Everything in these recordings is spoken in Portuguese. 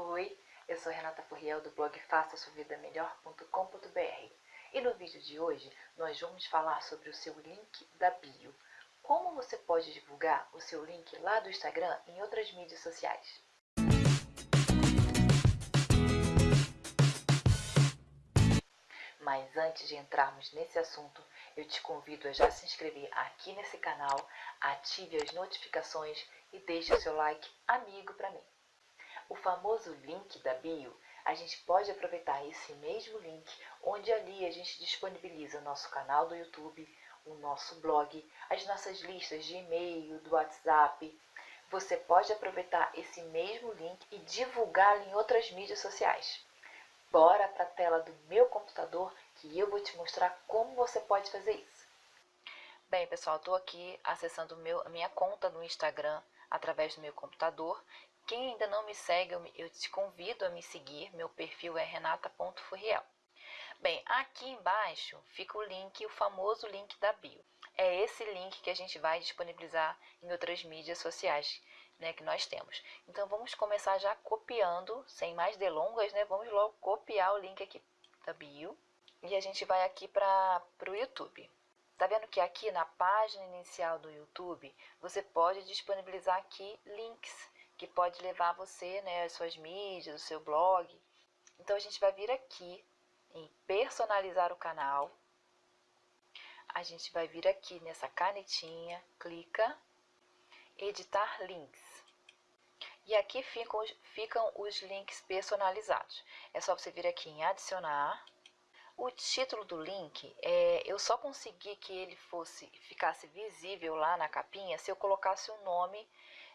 Oi, eu sou Renata Furriel do blog faça sua vida melhor.com.br e no vídeo de hoje nós vamos falar sobre o seu link da bio. Como você pode divulgar o seu link lá do Instagram em outras mídias sociais. Mas antes de entrarmos nesse assunto, eu te convido a já se inscrever aqui nesse canal, ative as notificações e deixe o seu like amigo para mim. O famoso link da bio, a gente pode aproveitar esse mesmo link, onde ali a gente disponibiliza o nosso canal do YouTube, o nosso blog, as nossas listas de e-mail, do WhatsApp. Você pode aproveitar esse mesmo link e divulgá-lo em outras mídias sociais. Bora para a tela do meu computador que eu vou te mostrar como você pode fazer isso. Bem, pessoal, estou aqui acessando meu, a minha conta no Instagram através do meu computador quem ainda não me segue, eu te convido a me seguir. Meu perfil é renata.furriel. Bem, aqui embaixo fica o link, o famoso link da bio. É esse link que a gente vai disponibilizar em outras mídias sociais né, que nós temos. Então vamos começar já copiando, sem mais delongas, né? Vamos logo copiar o link aqui da bio e a gente vai aqui para o YouTube. Tá vendo que aqui na página inicial do YouTube você pode disponibilizar aqui links que pode levar você, né, as suas mídias, o seu blog. Então a gente vai vir aqui em personalizar o canal. A gente vai vir aqui nessa canetinha, clica, editar links. E aqui ficam, ficam os links personalizados. É só você vir aqui em adicionar. O título do link, é, eu só consegui que ele fosse ficasse visível lá na capinha se eu colocasse o nome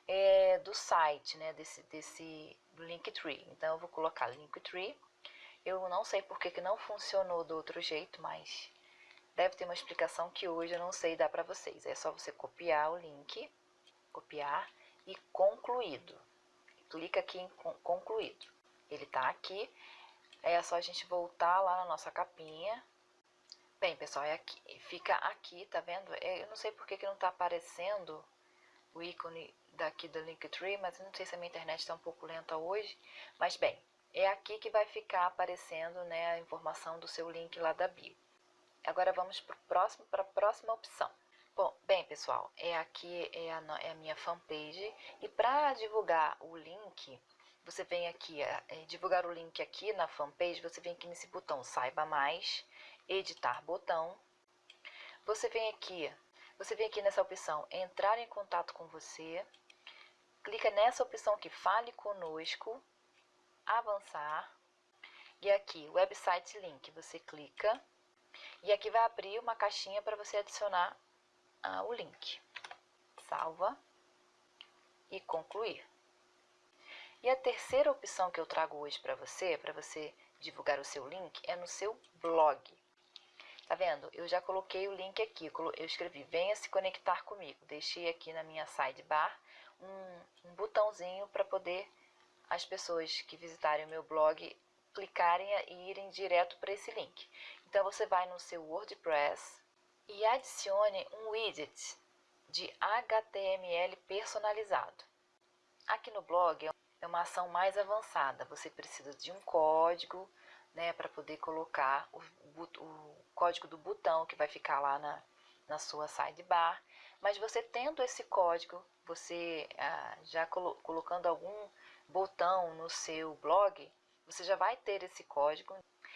é, do site, né, desse, desse Linktree. Então, eu vou colocar Linktree. Eu não sei porque que não funcionou do outro jeito, mas deve ter uma explicação que hoje eu não sei dar para vocês. É só você copiar o link, copiar e concluído. Clica aqui em concluído. Ele está aqui. É só a gente voltar lá na nossa capinha. Bem, pessoal, é aqui, fica aqui, tá vendo? É, eu não sei porque que não está aparecendo o ícone daqui do Linktree, mas não sei se a minha internet está um pouco lenta hoje. Mas bem, é aqui que vai ficar aparecendo né, a informação do seu link lá da bio. Agora vamos para próximo, a próxima opção. Bom, bem pessoal, é aqui é a, é a minha fanpage e para divulgar o link, você vem aqui, é, é, divulgar o link aqui na fanpage, você vem aqui nesse botão saiba mais, editar botão. Você vem aqui você vem aqui nessa opção entrar em contato com você, clica nessa opção que fale conosco, avançar, e aqui website link, você clica, e aqui vai abrir uma caixinha para você adicionar ah, o link. Salva e concluir. E a terceira opção que eu trago hoje para você, para você divulgar o seu link, é no seu blog. Tá vendo? Eu já coloquei o link aqui, eu escrevi venha se conectar comigo. Deixei aqui na minha sidebar um, um botãozinho para poder as pessoas que visitarem o meu blog clicarem e irem direto para esse link. Então você vai no seu WordPress e adicione um widget de HTML personalizado. Aqui no blog é uma ação mais avançada, você precisa de um código, né, para poder colocar o, o, código do botão que vai ficar lá na, na sua sidebar. Mas você tendo esse código, você ah, já colo colocando algum botão no seu blog, você já vai ter esse código.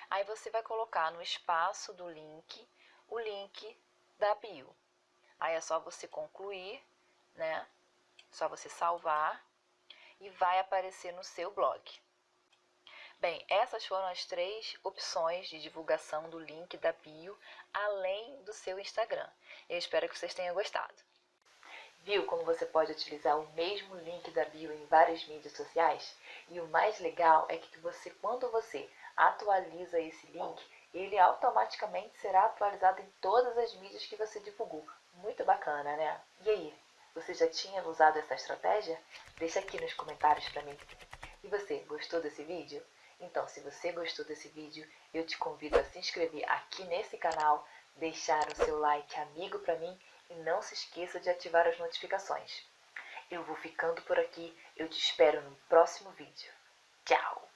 Aí você vai colocar no espaço do link o link da bio. Aí é só você concluir, né? Só você salvar e vai aparecer no seu blog. Bem, essas foram as três opções de divulgação do link da bio, além do seu Instagram. Eu espero que vocês tenham gostado. Viu como você pode utilizar o mesmo link da bio em várias mídias sociais? E o mais legal é que você, quando você atualiza esse link, ele automaticamente será atualizado em todas as mídias que você divulgou. Muito bacana, né? E aí, você já tinha usado essa estratégia? Deixa aqui nos comentários para mim. E você, gostou desse vídeo? Então, se você gostou desse vídeo, eu te convido a se inscrever aqui nesse canal, deixar o seu like amigo para mim e não se esqueça de ativar as notificações. Eu vou ficando por aqui, eu te espero no próximo vídeo. Tchau!